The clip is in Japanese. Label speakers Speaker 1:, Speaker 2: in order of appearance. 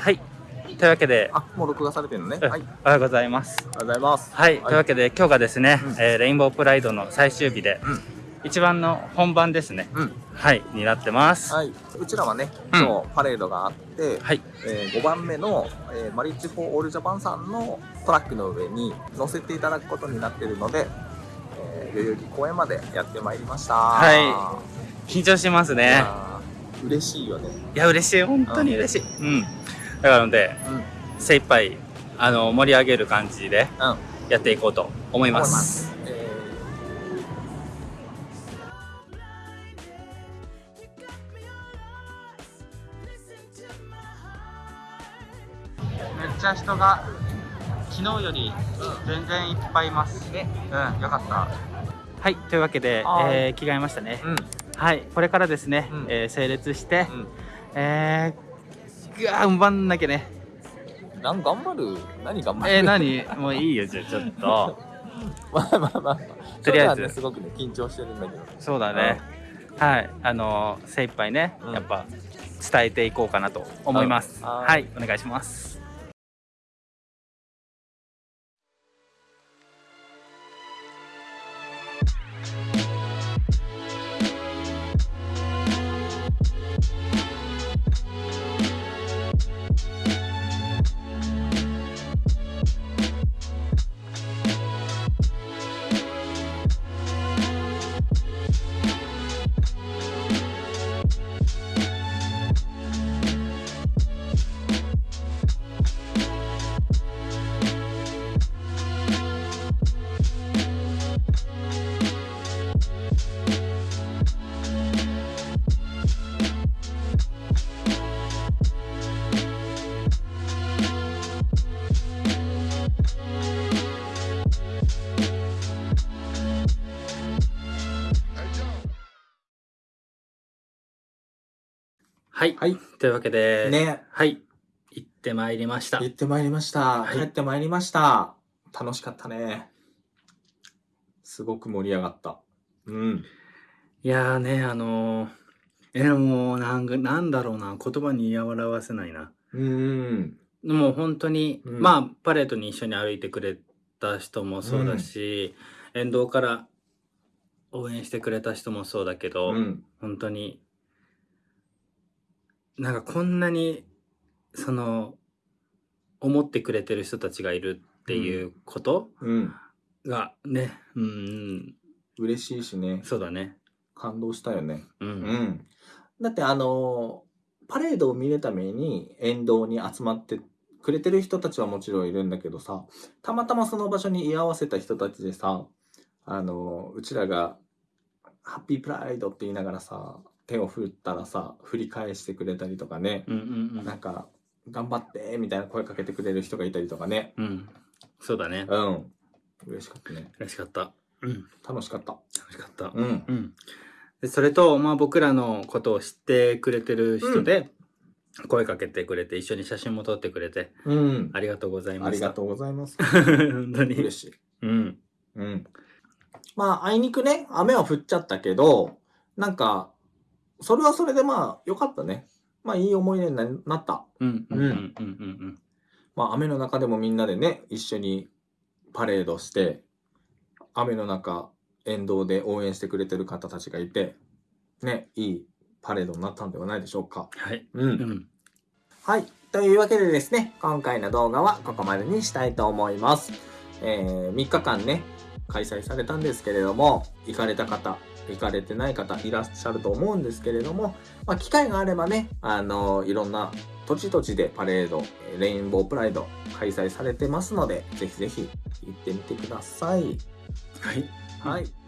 Speaker 1: はい。というわけで、
Speaker 2: あ、もう録画されてるのね。
Speaker 1: うん
Speaker 2: はい。
Speaker 1: おはようございます。
Speaker 2: ありがとうございます。
Speaker 1: はい。というわけで、今日がですね、
Speaker 2: うん
Speaker 1: えーレインボープライドの最終日で、
Speaker 2: うん
Speaker 1: 一番の本番ですね。
Speaker 2: うん。
Speaker 1: はい。になってます。
Speaker 2: はい。うちらはね、
Speaker 1: うん
Speaker 2: 今日パレードがあって、
Speaker 1: はい。
Speaker 2: えー5番目の、えーマリッジ・フォー・オール・ジャパンさんのトラックの上に乗せていただくことになっているので、えー代々木公園までやってまいりました。
Speaker 1: は緊張します
Speaker 2: い
Speaker 1: ね。
Speaker 2: 嬉しいよね。
Speaker 1: いや、嬉しい。本当に嬉しい。うん。だからので、
Speaker 2: うん。
Speaker 1: 精一杯、あの、盛り上げる感じで
Speaker 2: うん。
Speaker 1: やっていこうと思いま。
Speaker 2: すす。え
Speaker 1: めっちゃ人が昨日より全然いっぱいいます。
Speaker 2: ね
Speaker 1: うん、よかった。はい、というわけで、
Speaker 2: はい
Speaker 1: えー着替えましたね
Speaker 2: ー、。うん。
Speaker 1: はい、これからですね、
Speaker 2: うん
Speaker 1: えー整列して、
Speaker 2: うん。
Speaker 1: えー、ぐわー、うんばんなきゃね。
Speaker 2: なん頑張る？何頑張る？
Speaker 1: えー、何？もういいよ、じゃあちょっと。
Speaker 2: まあまあまあ。
Speaker 1: とりあえず
Speaker 2: すごくね、緊張してるんだけど。
Speaker 1: そうだね。はい、あのー精一杯ね、
Speaker 2: うん
Speaker 1: やっぱ伝えていこうかなと思います。
Speaker 2: うんは
Speaker 1: はいい、お願いします。はい、
Speaker 2: はい。
Speaker 1: というわけで、
Speaker 2: ね。
Speaker 1: はい、行ってまいりました。
Speaker 2: 行ってまいりました。
Speaker 1: はい
Speaker 2: 帰ってまいりました。楽しかったね。すごく盛り上がった。うん。
Speaker 1: いやーね、あのー、えー、もうなんか、なんだろうな、言葉に表せないな。
Speaker 2: うん。
Speaker 1: もう本当に、
Speaker 2: うん
Speaker 1: まあ、パレードに一緒に歩いてくれた人もそうだし、沿道から応援してくれた人もそうだけど、
Speaker 2: うん。
Speaker 1: 本当に、なんかこんなに、その、思ってくれてる人たちがいるっていうこと？
Speaker 2: うん。
Speaker 1: がね、うん、
Speaker 2: 嬉しいしね。
Speaker 1: そうだね。
Speaker 2: 感動したよね。
Speaker 1: うん。
Speaker 2: うん。だってあのーパレードを見るために沿道に集まってくれてる人たちはもちろんいるんだけどさ、たまたまその場所に居合わせた人たちでさ、あのーうちらが、ハッピープライドって言いながらさ、手を振ったらさ、振り返してくれたりとかね、
Speaker 1: うんうん
Speaker 2: なんか、頑張ってみたいな声かけてくれる人がいたりとかね。
Speaker 1: うん。うん。そうだね。
Speaker 2: うん。嬉しかったね。
Speaker 1: 嬉しかった。うん。
Speaker 2: 楽しかった。
Speaker 1: 楽しかった。
Speaker 2: うん。
Speaker 1: うん。でそれと、まあ僕らのことを知ってくれてる人で、声かけてくれて、一緒に写真も撮ってくれて、
Speaker 2: うん。
Speaker 1: ありがとうございました。
Speaker 2: ありがとうございます。
Speaker 1: 本当に。
Speaker 2: 嬉しい。
Speaker 1: うん。
Speaker 2: うん。まあ、あいにくね、雨は降っちゃったけど、なんか、それはそれでまあ、良かったね。まあ、いい思い出にななった。
Speaker 1: うん。うん。うん。うん。うん。
Speaker 2: まあ、雨の中でもみんなでね、一緒にパレードして、雨の中、沿道で応援してくれてる方たちがいて、ね、いいパレードになったんではないでしょうか。
Speaker 1: はい。
Speaker 2: う。
Speaker 1: うんん。
Speaker 2: はい。というわけでですね、今回の動画はここまでにしたいと思います。えー、3日間ね、開催されたんですけれども、行かれた方、行かれてない方いらっしゃると思うんですけれども、まあ、機会があればね、あのいろんな土地土地でパレード、えーレインボープライド開催されてますので、ぜひぜひ行ってみてください。
Speaker 1: はい。
Speaker 2: はい。